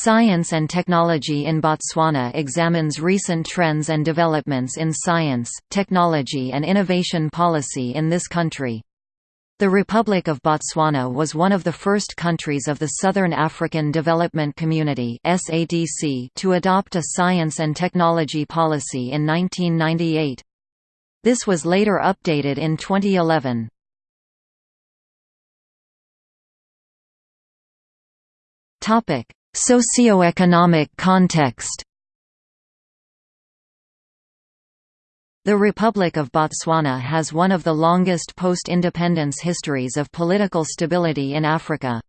Science and Technology in Botswana examines recent trends and developments in science, technology and innovation policy in this country. The Republic of Botswana was one of the first countries of the Southern African Development Community to adopt a science and technology policy in 1998. This was later updated in 2011. Socioeconomic context The Republic of Botswana has one of the longest post-independence histories of political stability in Africa.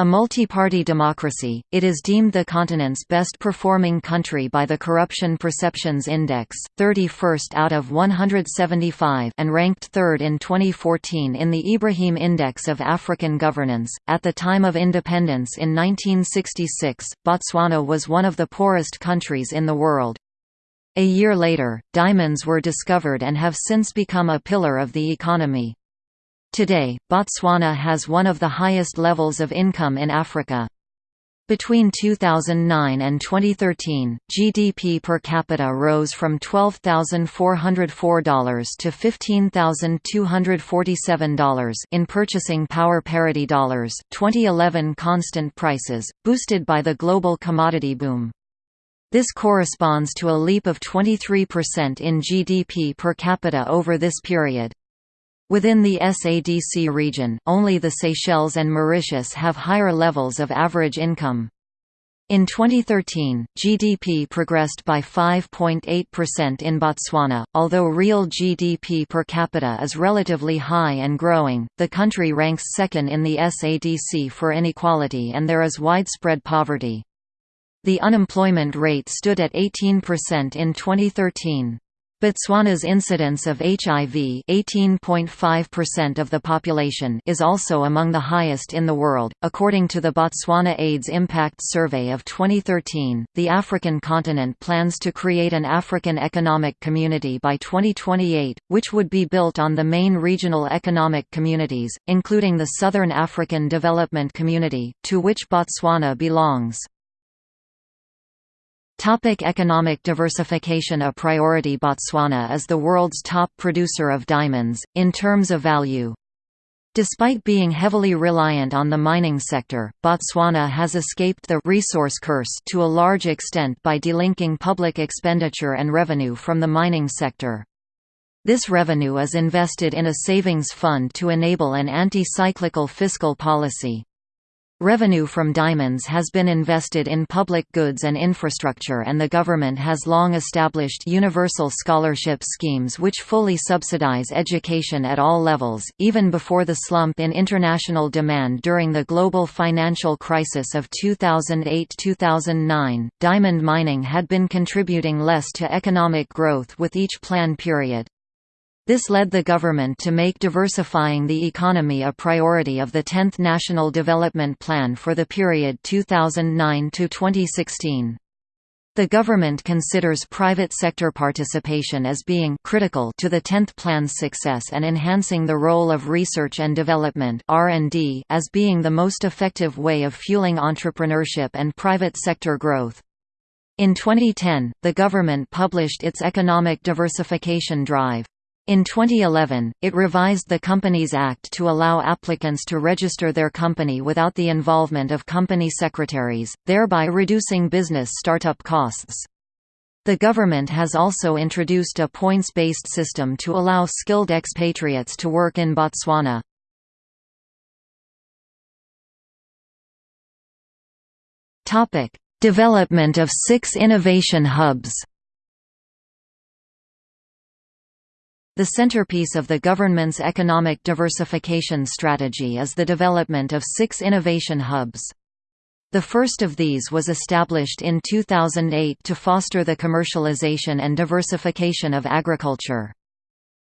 A multi-party democracy, it is deemed the continent's best-performing country by the Corruption Perceptions Index, 31st out of 175 and ranked third in 2014 in the Ibrahim Index of African Governance. At the time of independence in 1966, Botswana was one of the poorest countries in the world. A year later, diamonds were discovered and have since become a pillar of the economy. Today, Botswana has one of the highest levels of income in Africa. Between 2009 and 2013, GDP per capita rose from $12,404 to $15,247 in purchasing power parity dollars 2011 constant prices, boosted by the global commodity boom. This corresponds to a leap of 23% in GDP per capita over this period. Within the SADC region, only the Seychelles and Mauritius have higher levels of average income. In 2013, GDP progressed by 5.8% in Botswana. Although real GDP per capita is relatively high and growing, the country ranks second in the SADC for inequality and there is widespread poverty. The unemployment rate stood at 18% in 2013. Botswana's incidence of HIV 18.5% of the population is also among the highest in the world. According to the Botswana AIDS Impact Survey of 2013, the African continent plans to create an African Economic Community by 2028, which would be built on the main regional economic communities, including the Southern African Development Community, to which Botswana belongs. Topic economic diversification A priority Botswana is the world's top producer of diamonds, in terms of value. Despite being heavily reliant on the mining sector, Botswana has escaped the resource curse to a large extent by delinking public expenditure and revenue from the mining sector. This revenue is invested in a savings fund to enable an anti-cyclical fiscal policy. Revenue from diamonds has been invested in public goods and infrastructure and the government has long established universal scholarship schemes which fully subsidize education at all levels. Even before the slump in international demand during the global financial crisis of 2008-2009, diamond mining had been contributing less to economic growth with each plan period. This led the government to make diversifying the economy a priority of the 10th National Development Plan for the period 2009–2016. The government considers private sector participation as being critical to the 10th plan's success and enhancing the role of research and development as being the most effective way of fueling entrepreneurship and private sector growth. In 2010, the government published its economic diversification drive. In 2011, it revised the Companies Act to allow applicants to register their company without the involvement of company secretaries, thereby reducing business startup costs. The government has also introduced a points-based system to allow skilled expatriates to work in Botswana. Development of six innovation hubs The centerpiece of the government's economic diversification strategy is the development of six innovation hubs. The first of these was established in 2008 to foster the commercialization and diversification of agriculture.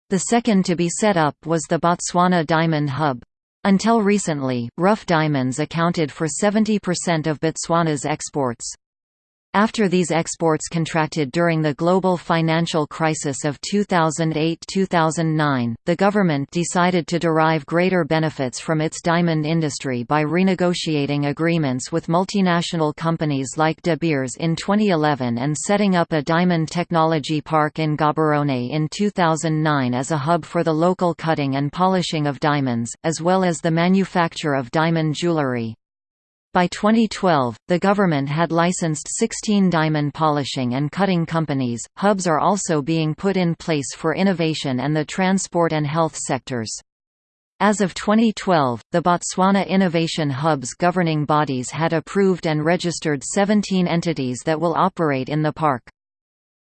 The second to be set up was the Botswana Diamond Hub. Until recently, rough diamonds accounted for 70% of Botswana's exports. After these exports contracted during the global financial crisis of 2008–2009, the government decided to derive greater benefits from its diamond industry by renegotiating agreements with multinational companies like De Beers in 2011 and setting up a diamond technology park in Gaborone in 2009 as a hub for the local cutting and polishing of diamonds, as well as the manufacture of diamond jewelry. By 2012, the government had licensed 16 diamond polishing and cutting companies. Hubs are also being put in place for innovation and the transport and health sectors. As of 2012, the Botswana Innovation Hub's governing bodies had approved and registered 17 entities that will operate in the park.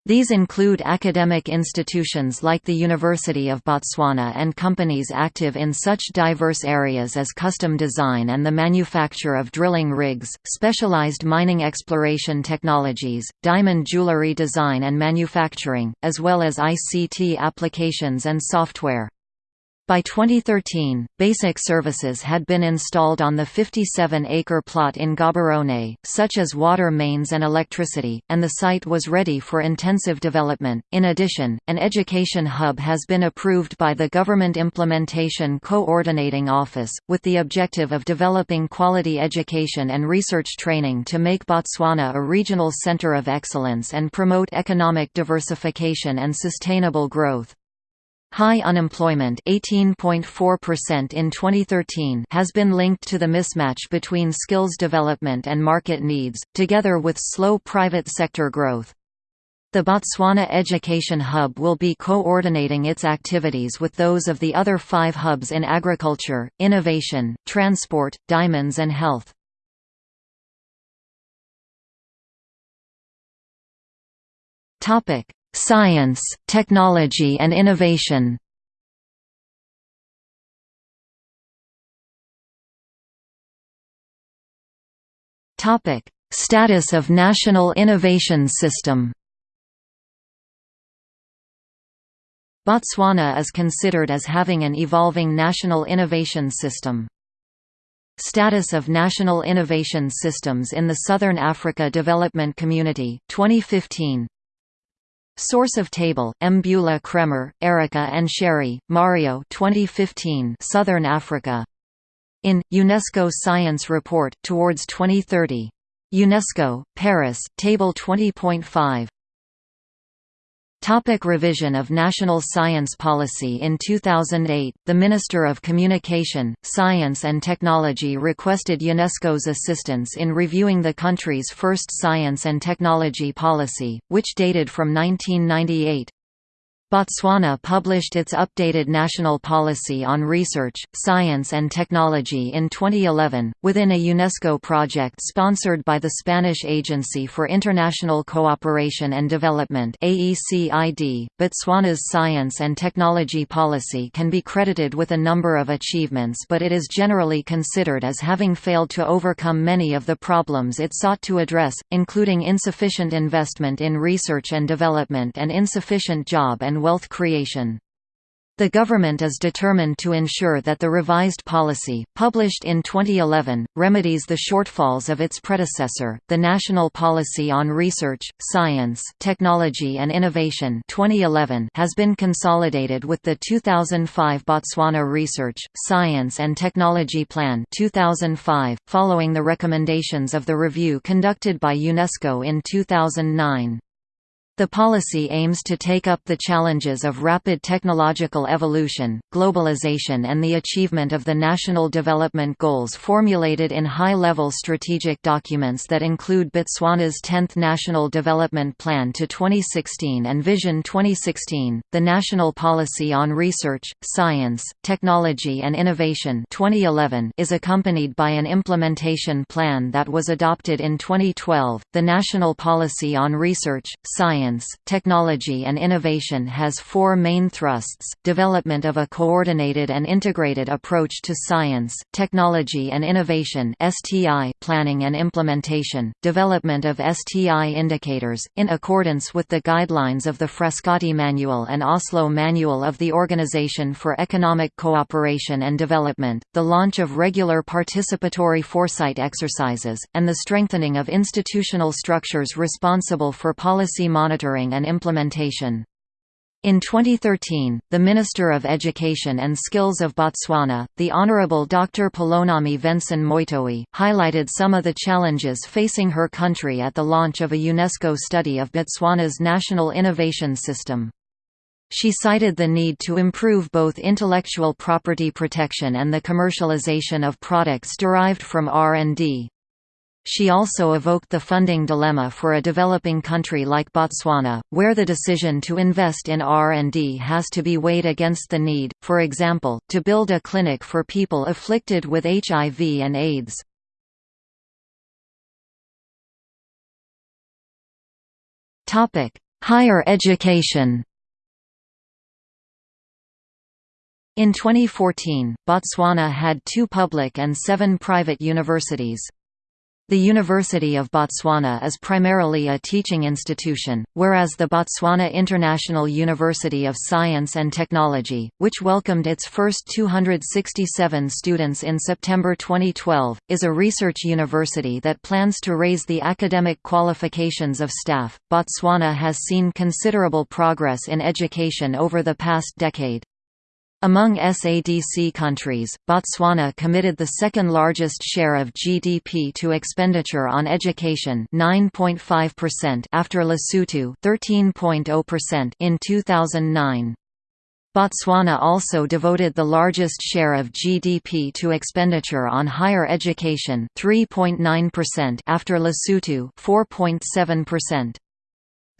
These include academic institutions like the University of Botswana and companies active in such diverse areas as custom design and the manufacture of drilling rigs, specialized mining exploration technologies, diamond jewelry design and manufacturing, as well as ICT applications and software. By 2013, basic services had been installed on the 57-acre plot in Gaborone, such as water mains and electricity, and the site was ready for intensive development. In addition, an education hub has been approved by the Government Implementation Coordinating Office, with the objective of developing quality education and research training to make Botswana a regional center of excellence and promote economic diversification and sustainable growth. High unemployment 18.4% in 2013 has been linked to the mismatch between skills development and market needs, together with slow private sector growth. The Botswana Education Hub will be coordinating its activities with those of the other five hubs in agriculture, innovation, transport, diamonds and health. Science, technology and innovation. Topic: Status of National Innovation System. Botswana is considered as having an evolving national innovation system. Status of National Innovation Systems in the Southern Africa Development Community 2015 Source of table: Mbula Kraemer, Erika and Scerri, Mario. 2015. Southern Africa. In UNESCO Science Report towards 2030. UNESCO, Paris, Table 20.5. Topic revision of national science policy In 2008, the Minister of Communication, Science and Technology requested UNESCO's assistance in reviewing the country's first science and technology policy, which dated from 1998. Botswana published its updated national policy on research, science and technology in 2011, within a UNESCO project sponsored by the Spanish Agency for International Cooperation and Development. .Botswana's science and technology policy can be credited with a number of achievements but it is generally considered as having failed to overcome many of the problems it sought to address, including insufficient investment in research and development and insufficient job wealth creation. The government is determined to ensure that the revised policy, published in 2011, remedies the shortfalls of its predecessor, the National Policy on Research, Science, Technology and Innovation 2011 has been consolidated with the 2005 Botswana Research, Science and Technology Plan 2005, following the recommendations of the review conducted by UNESCO in 2009. The policy aims to take up the challenges of rapid technological evolution, globalization and the achievement of the national development goals formulated in high-level strategic documents that include Botswana's 10th National Development Plan to 2016 and Vision 2016. The National Policy on Research, Science, Technology and Innovation 2011 is accompanied by an implementation plan that was adopted in 2012. The National Policy on Research, Science Science, Technology and Innovation has four main thrusts, development of a coordinated and integrated approach to science, technology and innovation planning and implementation, development of STI indicators, in accordance with the guidelines of the Frascati Manual and Oslo Manual of the Organization for Economic Cooperation and Development, the launch of regular participatory foresight exercises, and the strengthening of institutional structures responsible for policy monitoring and implementation. In 2013, the Minister of Education and Skills of Botswana, the Honourable Dr. Pelonomi Venson Moitoi, highlighted some of the challenges facing her country at the launch of a UNESCO study of Botswana's national innovation system. She cited the need to improve both intellectual property protection and the commercialization of products derived from R&D. She also evoked the funding dilemma for a developing country like Botswana, where the decision to invest in R&D has to be weighed against the need, for example, to build a clinic for people afflicted with HIV and AIDS. Higher education In 2014, Botswana had two public and seven private universities. The University of Botswana is primarily a teaching institution, whereas the Botswana International University of Science and Technology, which welcomed its first 267 students in September 2012, is a research university that plans to raise the academic qualifications of staff. Botswana has seen considerable progress in education over the past decade. Among SADC countries, Botswana committed the second largest share of GDP to expenditure on education 9.5% after Lesotho 13.0% in 2009. Botswana also devoted the largest share of GDP to expenditure on higher education 3.9% after Lesotho 4.7%.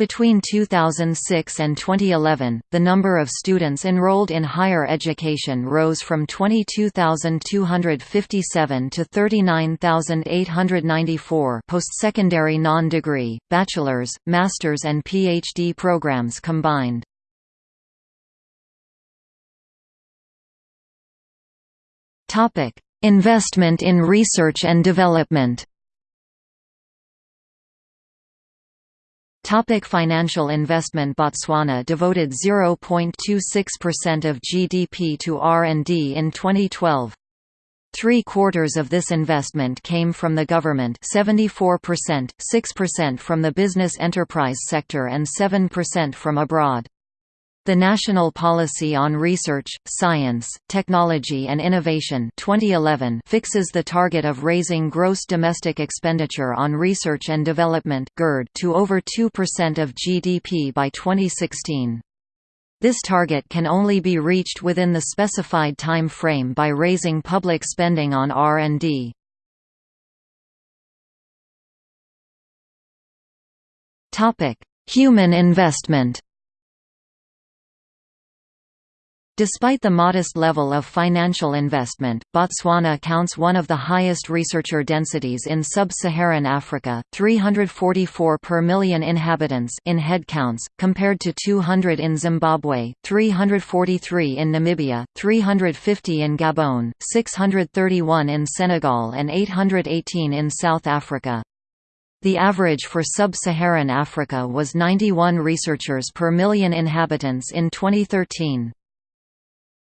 Between 2006 and 2011, the number of students enrolled in higher education rose from 22,257 to 39,894 post-secondary non-degree, bachelor's, master's and PhD programs combined. Investment in research and development Topic financial investment Botswana devoted 0.26% of GDP to R&D in 2012. Three-quarters of this investment came from the government 74%, 6% from the business enterprise sector and 7% from abroad. The National Policy on Research, Science, Technology and Innovation 2011 fixes the target of raising gross domestic expenditure on research and development to over 2% of GDP by 2016. This target can only be reached within the specified time frame by raising public spending on R&D. Human investment Despite the modest level of financial investment, Botswana counts one of the highest researcher densities in sub-Saharan Africa, 344 per million inhabitants in headcounts, compared to 200 in Zimbabwe, 343 in Namibia, 350 in Gabon, 631 in Senegal and 818 in South Africa. The average for sub-Saharan Africa was 91 researchers per million inhabitants in 2013.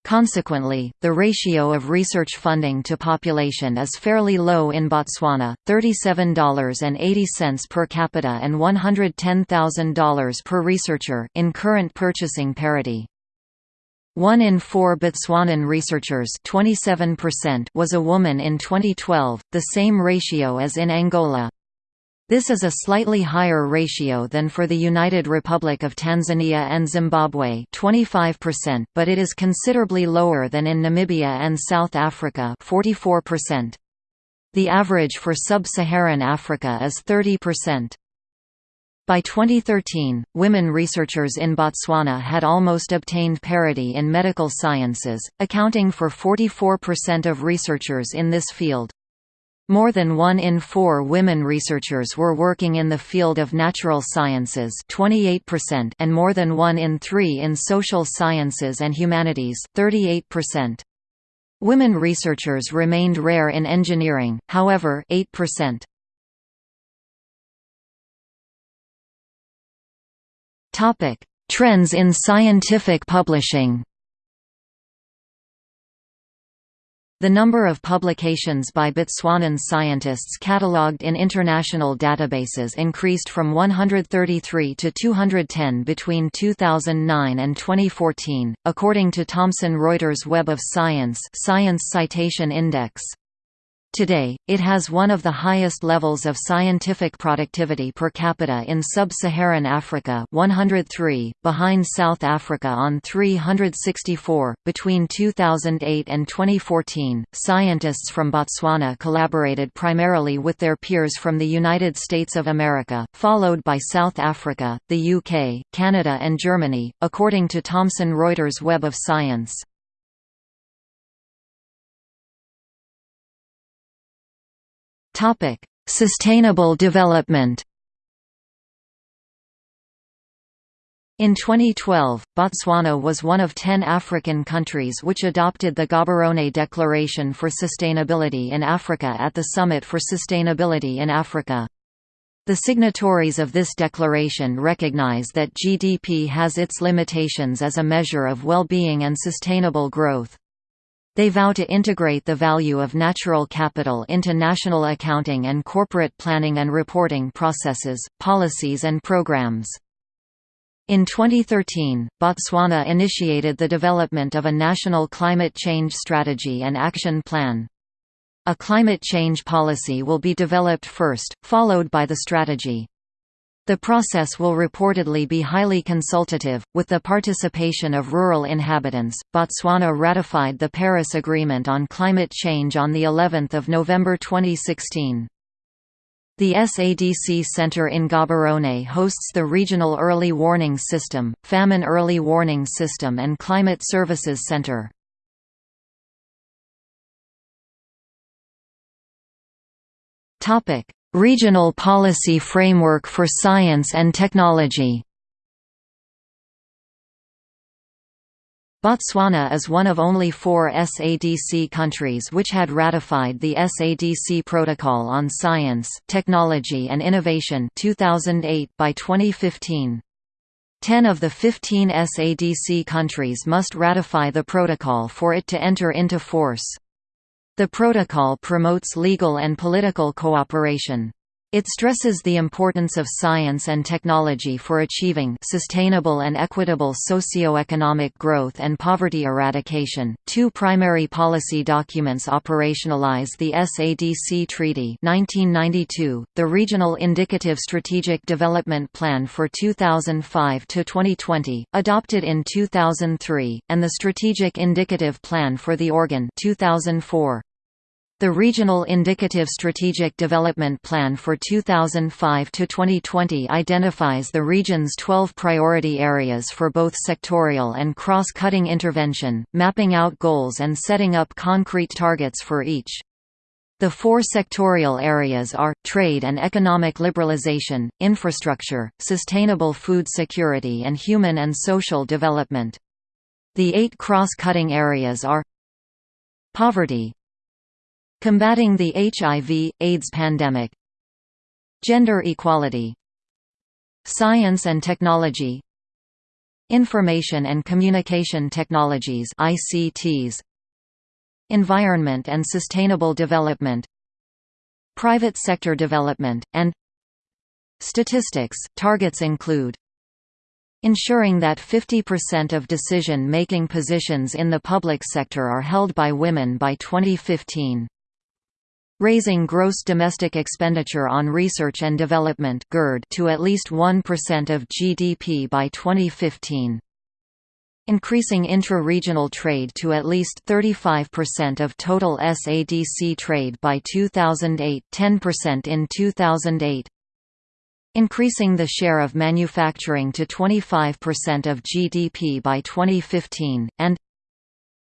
Consequently, the ratio of research funding to population is fairly low in Botswana, $37.80 per capita and $110,000 per researcher in current purchasing parity. One in four Botswanan researchers 27% was a woman in 2012, the same ratio as in Angola. This is a slightly higher ratio than for the United Republic of Tanzania and Zimbabwe 25%, but it is considerably lower than in Namibia and South Africa 44%. The average for sub-Saharan Africa is 30%. By 2013, women researchers in Botswana had almost obtained parity in medical sciences, accounting for 44% of researchers in this field. More than one in four women researchers were working in the field of natural sciences 28% and more than one in three in social sciences and humanities 38%. Women researchers remained rare in engineering, however 8%. Trends in scientific publishing The number of publications by Botswanan scientists catalogued in international databases increased from 133 to 210 between 2009 and 2014, according to Thomson Reuters Web of Science Science Citation Index. Today, it has one of the highest levels of scientific productivity per capita in sub-Saharan Africa 103, behind South Africa on 364. Between 2008 and 2014, scientists from Botswana collaborated primarily with their peers from the United States of America, followed by South Africa, the UK, Canada and Germany, according to Thomson Reuters Web of Science. Topic: Sustainable development. In 2012, Botswana was one of ten African countries which adopted the Gaborone Declaration for Sustainability in Africa at the Summit for Sustainability in Africa. The signatories of this declaration recognize that GDP has its limitations as a measure of well-being and sustainable growth. They vow to integrate the value of natural capital into national accounting and corporate planning and reporting processes, policies and programs. In 2013, Botswana initiated the development of a national climate change strategy and action plan. A climate change policy will be developed first, followed by the strategy. The process will reportedly be highly consultative, with the participation of rural inhabitants. Botswana ratified the Paris Agreement on Climate Change on the 11th of November 2016. The SADC Center in Gaborone hosts the Regional Early Warning System, Famine Early Warning System and Climate Services Center. Topic: Regional Policy Framework for Science and Technology Botswana is one of only four SADC countries which had ratified the SADC Protocol on Science, Technology and Innovation 2008 by 2015. Ten of the 15 SADC countries must ratify the protocol for it to enter into force. The protocol promotes legal and political cooperation. It stresses the importance of science and technology for achieving sustainable and equitable socio-economic growth and poverty eradication. Two primary policy documents operationalize the SADC Treaty 1992, the Regional Indicative Strategic Development Plan for 2005 to 2020, adopted in 2003, and the Strategic Indicative Plan for the Organ 2004. The Regional Indicative Strategic Development Plan for 2005–2020 identifies the region's 12 priority areas for both sectorial and cross-cutting intervention, mapping out goals and setting up concrete targets for each. The four sectorial areas are, trade and economic liberalization, infrastructure, sustainable food security and human and social development. The eight cross-cutting areas are Poverty, Combating the HIV, AIDS pandemic. Gender equality. Science and technology. Information and Communication Technologies ICTs Environment and Sustainable Development. Private sector development, and Statistics. Targets include ensuring that 50% of decision-making positions in the public sector are held by women by 2015 raising gross domestic expenditure on research and development to at least 1% of GDP by 2015. Increasing intra-regional trade to at least 35% of total SADC trade by 2008 10% in 2008 increasing the share of manufacturing to 25% of GDP by 2015, and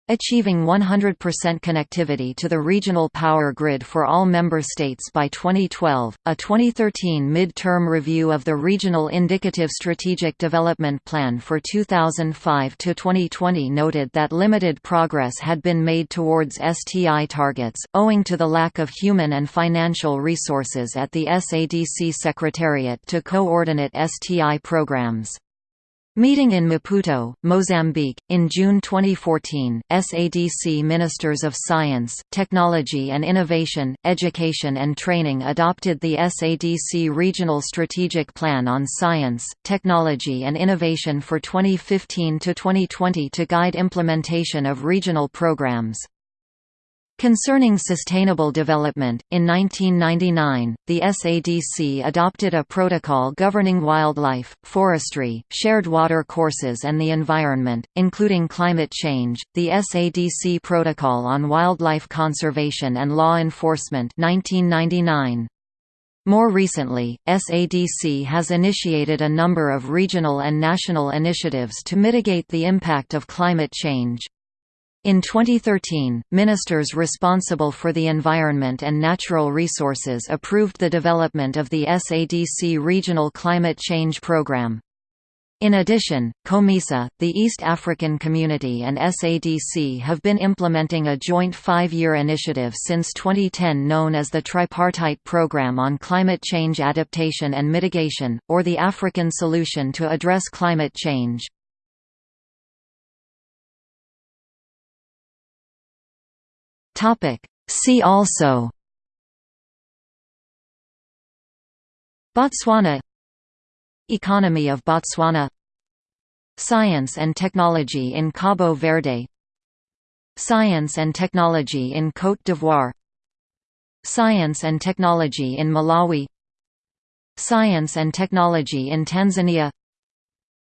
Achieving 100% connectivity to the regional power grid for all member states by 2012. A 2013 mid-term review of the Regional Indicative Strategic Development Plan for 2005 to 2020 noted that limited progress had been made towards STI targets, owing to the lack of human and financial resources at the SADC Secretariat to coordinate STI programs. Meeting in Maputo, Mozambique, in June 2014, SADC Ministers of Science, Technology and Innovation, Education and Training adopted the SADC Regional Strategic Plan on Science, Technology and Innovation for 2015–2020 to guide implementation of regional programs. Concerning sustainable development, in 1999, the SADC adopted a protocol governing wildlife, forestry, shared water courses and the environment, including climate change, the SADC Protocol on Wildlife Conservation and Law Enforcement 1999. More recently, SADC has initiated a number of regional and national initiatives to mitigate the impact of climate change. In 2013, ministers responsible for the environment and natural resources approved the development of the SADC Regional Climate Change Programme. In addition, COMESA, the East African Community and SADC have been implementing a joint five-year initiative since 2010 known as the Tripartite Programme on Climate Change Adaptation and Mitigation, or the African Solution to Address Climate Change. Topic. See also. Botswana. Economy of Botswana. Science and technology in Cabo Verde. Science and technology in Côte d'Ivoire. Science and technology in Malawi. Science and technology in Tanzania.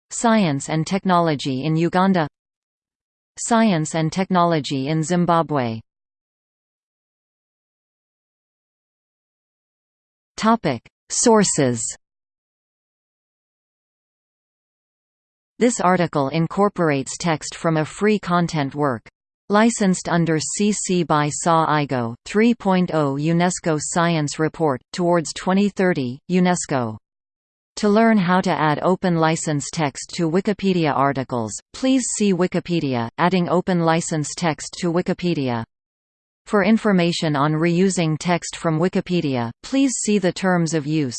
Science and technology in Uganda. Science and technology in Zimbabwe Topic: Sources. This article incorporates text from a free content work. Licensed under CC by SA IGO 3.0 UNESCO Science Report, Towards 2030, UNESCO. To learn how to add open license text to Wikipedia articles, please see Wikipedia, adding open license text to Wikipedia. For information on reusing text from Wikipedia, please see the terms of use.